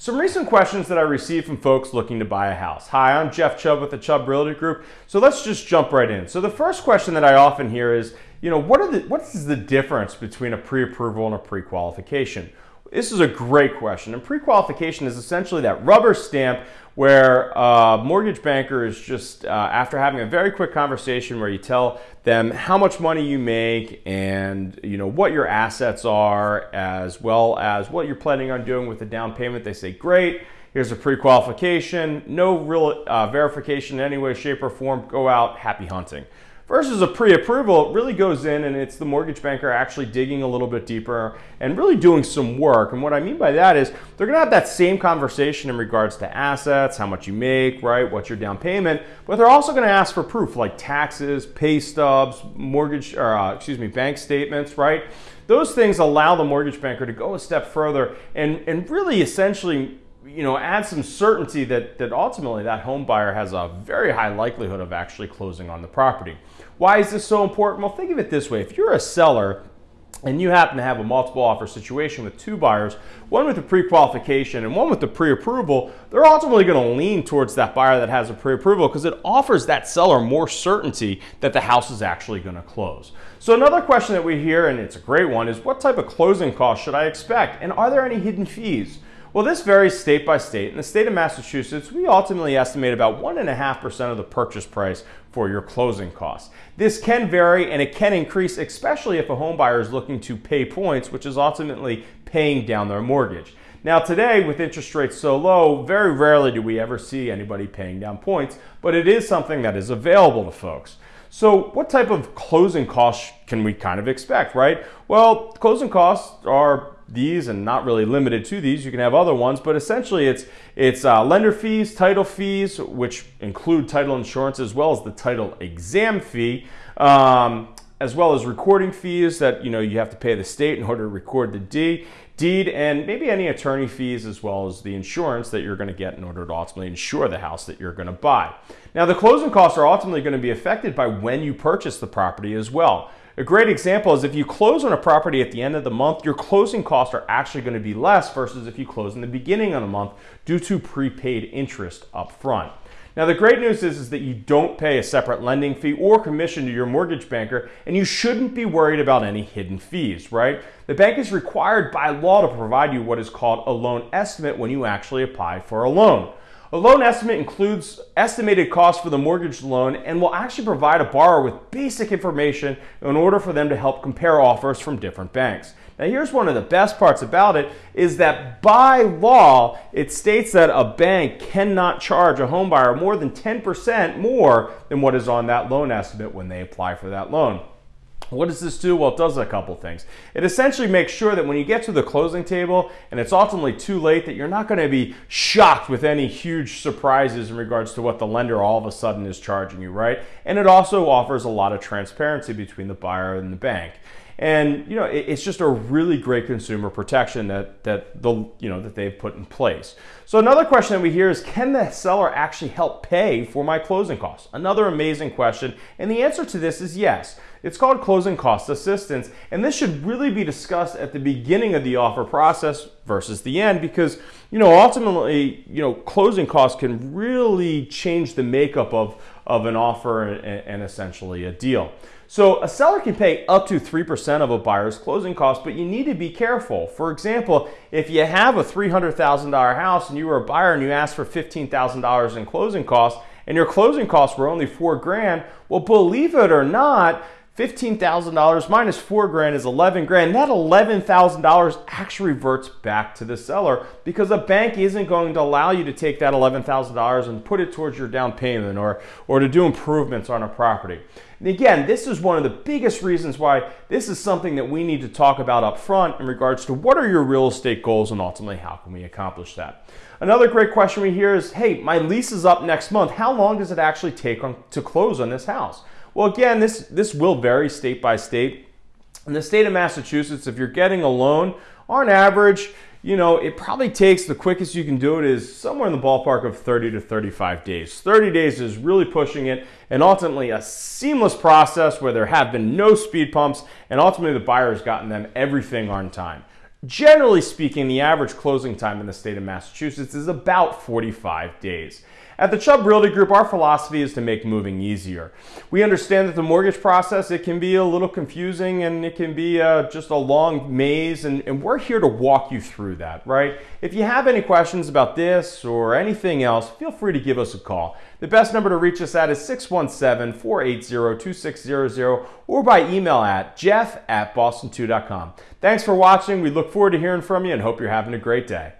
Some recent questions that I received from folks looking to buy a house. Hi, I'm Jeff Chubb with the Chubb Realty Group. So let's just jump right in. So the first question that I often hear is, you know, what are the what is the difference between a pre-approval and a pre-qualification? This is a great question. And pre-qualification is essentially that rubber stamp where a mortgage banker is just, uh, after having a very quick conversation where you tell them how much money you make and you know what your assets are, as well as what you're planning on doing with the down payment, they say, great, here's a pre-qualification, no real uh, verification in any way, shape, or form, go out, happy hunting. Versus a pre-approval, it really goes in and it's the mortgage banker actually digging a little bit deeper and really doing some work. And what I mean by that is they're gonna have that same conversation in regards to assets, how much you make, right, what's your down payment, but they're also gonna ask for proof like taxes, pay stubs, mortgage, or uh, excuse me, bank statements, right? Those things allow the mortgage banker to go a step further and, and really essentially you know, add some certainty that, that ultimately that home buyer has a very high likelihood of actually closing on the property. Why is this so important? Well, think of it this way. If you're a seller and you happen to have a multiple offer situation with two buyers, one with a pre-qualification and one with the pre-approval, they're ultimately going to lean towards that buyer that has a pre-approval because it offers that seller more certainty that the house is actually going to close. So another question that we hear, and it's a great one, is what type of closing costs should I expect? And are there any hidden fees? Well, this varies state by state. In the state of Massachusetts, we ultimately estimate about 1.5% of the purchase price for your closing costs. This can vary and it can increase, especially if a home buyer is looking to pay points, which is ultimately paying down their mortgage. Now today, with interest rates so low, very rarely do we ever see anybody paying down points, but it is something that is available to folks. So what type of closing costs can we kind of expect, right? Well, closing costs are these and not really limited to these. You can have other ones, but essentially it's it's uh, lender fees, title fees, which include title insurance as well as the title exam fee, um, as well as recording fees that you know you have to pay the state in order to record the deed, deed, and maybe any attorney fees as well as the insurance that you're going to get in order to ultimately insure the house that you're going to buy. Now the closing costs are ultimately going to be affected by when you purchase the property as well. A great example is if you close on a property at the end of the month, your closing costs are actually going to be less versus if you close in the beginning of the month due to prepaid interest up front. Now the great news is, is that you don't pay a separate lending fee or commission to your mortgage banker and you shouldn't be worried about any hidden fees, right? The bank is required by law to provide you what is called a loan estimate when you actually apply for a loan. A loan estimate includes estimated costs for the mortgage loan and will actually provide a borrower with basic information in order for them to help compare offers from different banks. Now here's one of the best parts about it is that by law, it states that a bank cannot charge a homebuyer more than 10% more than what is on that loan estimate when they apply for that loan. What does this do? Well, it does a couple things. It essentially makes sure that when you get to the closing table and it's ultimately too late that you're not going to be shocked with any huge surprises in regards to what the lender all of a sudden is charging you, right? And it also offers a lot of transparency between the buyer and the bank and you know it's just a really great consumer protection that that the you know that they've put in place. So another question that we hear is can the seller actually help pay for my closing costs? Another amazing question, and the answer to this is yes. It's called closing cost assistance, and this should really be discussed at the beginning of the offer process versus the end because you know ultimately you know closing costs can really change the makeup of of an offer and, and essentially a deal. So a seller can pay up to 3% of a buyer's closing costs, but you need to be careful. For example, if you have a $300,000 house and you were a buyer and you asked for $15,000 in closing costs and your closing costs were only four grand, well, believe it or not, $15,000 minus four grand is 11 grand. That $11,000 actually reverts back to the seller because a bank isn't going to allow you to take that $11,000 and put it towards your down payment or, or to do improvements on a property. And again, this is one of the biggest reasons why this is something that we need to talk about up front in regards to what are your real estate goals and ultimately how can we accomplish that. Another great question we hear is, hey, my lease is up next month. How long does it actually take on, to close on this house? Well, again, this, this will vary state by state. In the state of Massachusetts, if you're getting a loan, on average, you know, it probably takes the quickest you can do it is somewhere in the ballpark of 30 to 35 days. 30 days is really pushing it and ultimately a seamless process where there have been no speed pumps and ultimately the buyer has gotten them everything on time. Generally speaking, the average closing time in the state of Massachusetts is about 45 days. At the Chubb Realty Group, our philosophy is to make moving easier. We understand that the mortgage process, it can be a little confusing and it can be uh, just a long maze, and, and we're here to walk you through that, right? If you have any questions about this or anything else, feel free to give us a call. The best number to reach us at is 617 480 2600 or by email at jeff at boston2.com. Thanks for watching. We look forward to hearing from you and hope you're having a great day.